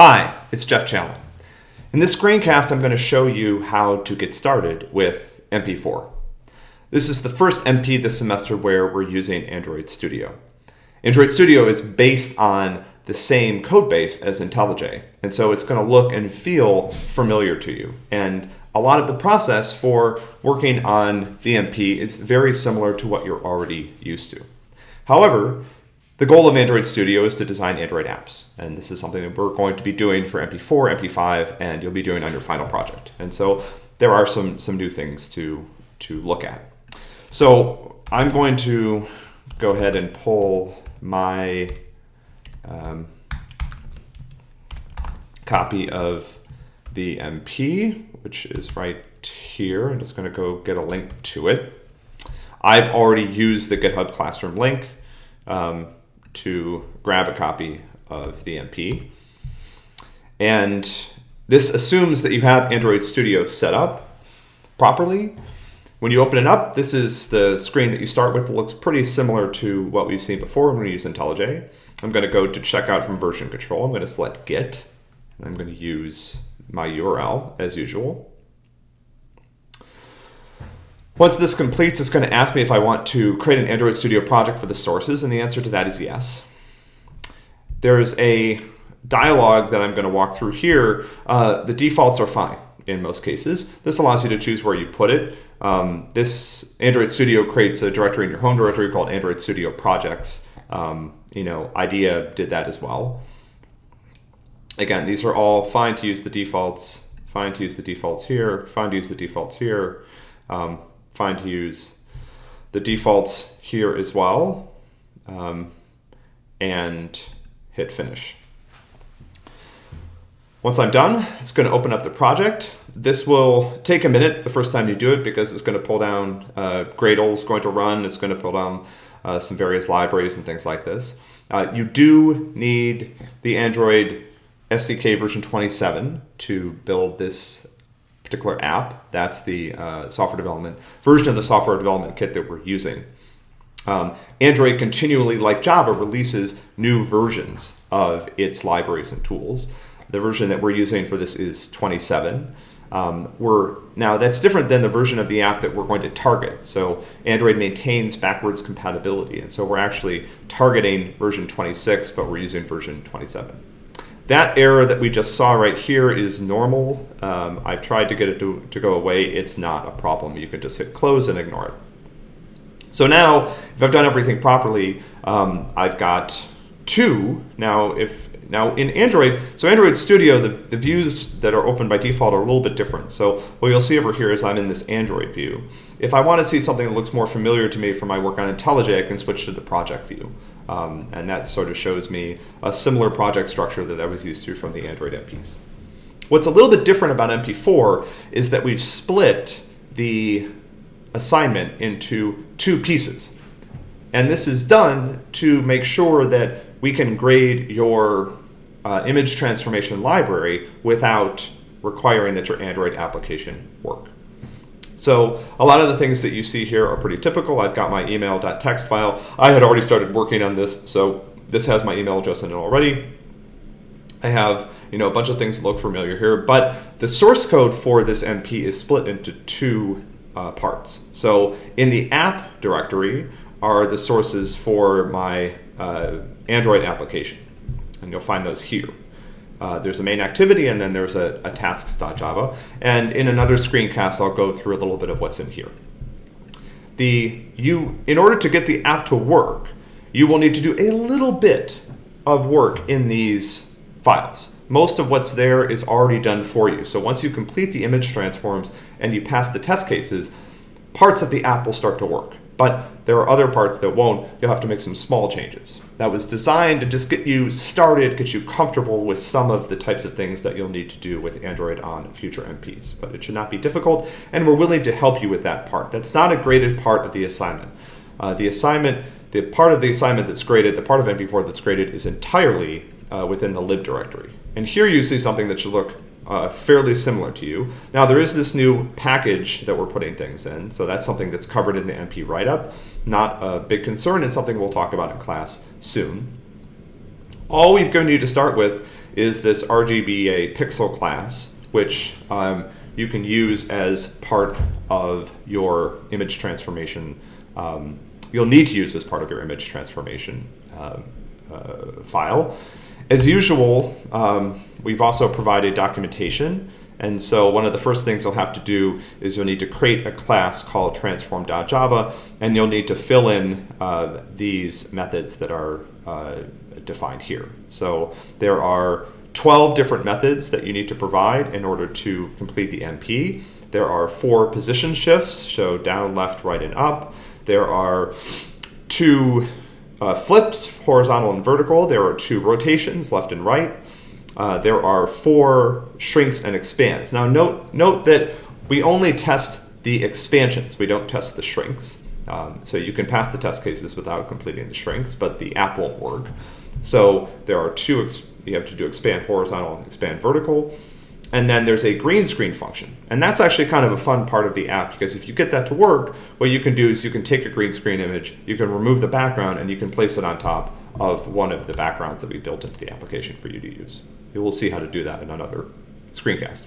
Hi, it's Geoff Challen. In this screencast, I'm going to show you how to get started with MP4. This is the first MP this semester where we're using Android Studio. Android Studio is based on the same code base as IntelliJ, and so it's going to look and feel familiar to you. And a lot of the process for working on the MP is very similar to what you're already used to. However, the goal of Android Studio is to design Android apps, and this is something that we're going to be doing for MP4, MP5, and you'll be doing on your final project. And so there are some, some new things to, to look at. So I'm going to go ahead and pull my um, copy of the MP, which is right here. I'm just going to go get a link to it. I've already used the GitHub Classroom link. Um, to grab a copy of the MP. And this assumes that you have Android Studio set up properly. When you open it up, this is the screen that you start with. It looks pretty similar to what we've seen before when we use IntelliJ. I'm going to go to checkout from version control. I'm going to select Git. And I'm going to use my URL as usual. Once this completes, it's going to ask me if I want to create an Android Studio project for the sources, and the answer to that is yes. There's a dialog that I'm going to walk through here. Uh, the defaults are fine in most cases. This allows you to choose where you put it. Um, this Android Studio creates a directory in your home directory called Android Studio Projects. Um, you know, IDEA did that as well. Again, these are all fine to use the defaults, fine to use the defaults here, fine to use the defaults here. Um, fine to use the defaults here as well um, and hit finish. Once I'm done, it's going to open up the project. This will take a minute the first time you do it because it's going to pull down uh, Gradle is going to run. It's going to pull down uh, some various libraries and things like this. Uh, you do need the Android SDK version 27 to build this particular app. That's the uh, software development version of the software development kit that we're using. Um, Android continually, like Java, releases new versions of its libraries and tools. The version that we're using for this is 27. Um, we're now that's different than the version of the app that we're going to target. So Android maintains backwards compatibility, and so we're actually targeting version 26, but we're using version 27. That error that we just saw right here is normal. Um, I've tried to get it to, to go away. It's not a problem. You can just hit close and ignore it. So now, if I've done everything properly, um, I've got two. Now, if now in Android, so Android Studio, the, the views that are open by default are a little bit different. So what you'll see over here is I'm in this Android view. If I want to see something that looks more familiar to me from my work on IntelliJ, I can switch to the project view. Um, and that sort of shows me a similar project structure that I was used to from the Android MPs. What's a little bit different about MP4 is that we've split the assignment into two pieces. And this is done to make sure that we can grade your uh, image transformation library without requiring that your Android application work. So a lot of the things that you see here are pretty typical. I've got my email.txt file. I had already started working on this, so this has my email address in it already. I have you know a bunch of things that look familiar here, but the source code for this MP is split into two uh, parts. So in the app directory are the sources for my uh, Android application, and you'll find those here. Uh, there's a main activity and then there's a, a tasks.java. And in another screencast, I'll go through a little bit of what's in here. The, you, in order to get the app to work, you will need to do a little bit of work in these files. Most of what's there is already done for you. So once you complete the image transforms and you pass the test cases, parts of the app will start to work. But there are other parts that won't. You'll have to make some small changes. That was designed to just get you started, get you comfortable with some of the types of things that you'll need to do with Android on future MPs. But it should not be difficult, and we're willing to help you with that part. That's not a graded part of the assignment. Uh, the assignment, the part of the assignment that's graded, the part of MP4 that's graded is entirely uh, within the lib directory. And here you see something that should look uh, fairly similar to you. Now there is this new package that we're putting things in, so that's something that's covered in the MP write-up. Not a big concern and something we'll talk about in class soon. all we've going to need to start with is this RGBA pixel class, which um, you can use as part of your image transformation. Um, you'll need to use as part of your image transformation uh, uh, file. As usual, um, we've also provided documentation. And so one of the first things you'll have to do is you'll need to create a class called transform.java, and you'll need to fill in uh, these methods that are uh, defined here. So there are 12 different methods that you need to provide in order to complete the MP. There are four position shifts, so down, left, right, and up. There are two uh, flips, horizontal and vertical. There are two rotations, left and right. Uh, there are four shrinks and expands. Now note, note that we only test the expansions. We don't test the shrinks. Um, so you can pass the test cases without completing the shrinks, but the app won't work. So there are two, you have to do expand horizontal and expand vertical. And then there's a green screen function. And that's actually kind of a fun part of the app because if you get that to work, what you can do is you can take a green screen image, you can remove the background, and you can place it on top of one of the backgrounds that we built into the application for you to use. You will see how to do that in another screencast.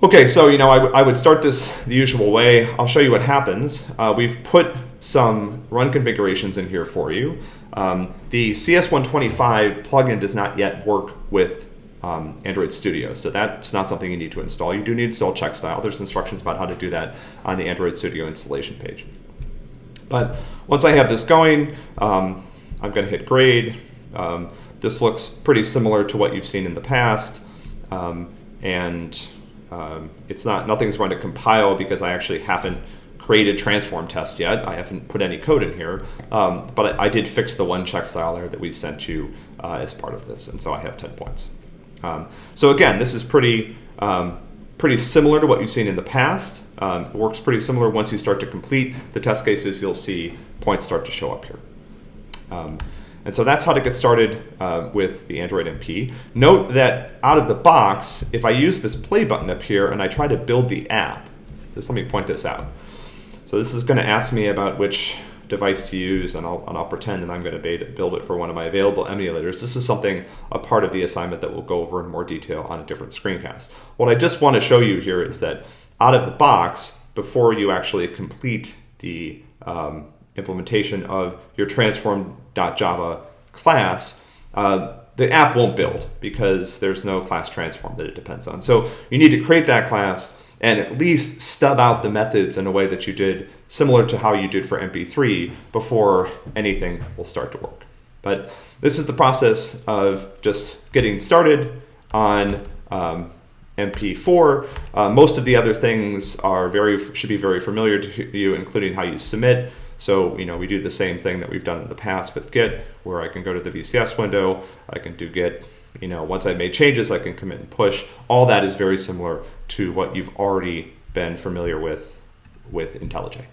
Okay, so you know, I, would start this the usual way. I'll show you what happens. Uh, we've put some run configurations in here for you. Um, the CS125 plugin does not yet work with um, Android Studio, so that's not something you need to install. You do need to install CheckStyle. There's instructions about how to do that on the Android Studio installation page. But once I have this going, um, I'm going to hit grade. Um, this looks pretty similar to what you've seen in the past, um, and um, it's not nothing's going to compile because I actually haven't created transform test yet. I haven't put any code in here, um, but I, I, did fix the one check style there that we sent you uh, as part of this, and so I have 10 points. Um, so again, this is pretty, um, pretty similar to what you've seen in the past. Um, it works pretty similar once you start to complete the test cases, you'll see points start to show up here. Um, and so that's how to get started uh, with the Android MP. Note that out of the box, if I use this play button up here and I try to build the app, just let me point this out. So this is going to ask me about which device to use, and I'll, and I'll pretend that I'm going to build it for one of my available emulators. This is something, a part of the assignment that we'll go over in more detail on a different screencast. What I just want to show you here is that out of the box, before you actually complete the um, implementation of your transform.java class, uh, the app won't build because there's no class transform that it depends on. So you need to create that class and at least stub out the methods in a way that you did similar to how you did for MP3 before anything will start to work. But this is the process of just getting started on um, MP4. Uh, most of the other things are very should be very familiar to you, including how you submit. So you know we do the same thing that we've done in the past with Git, where I can go to the VCS window, I can do Git you know, once I've made changes, I can commit and push. All that is very similar to what you've already been familiar with with IntelliJ.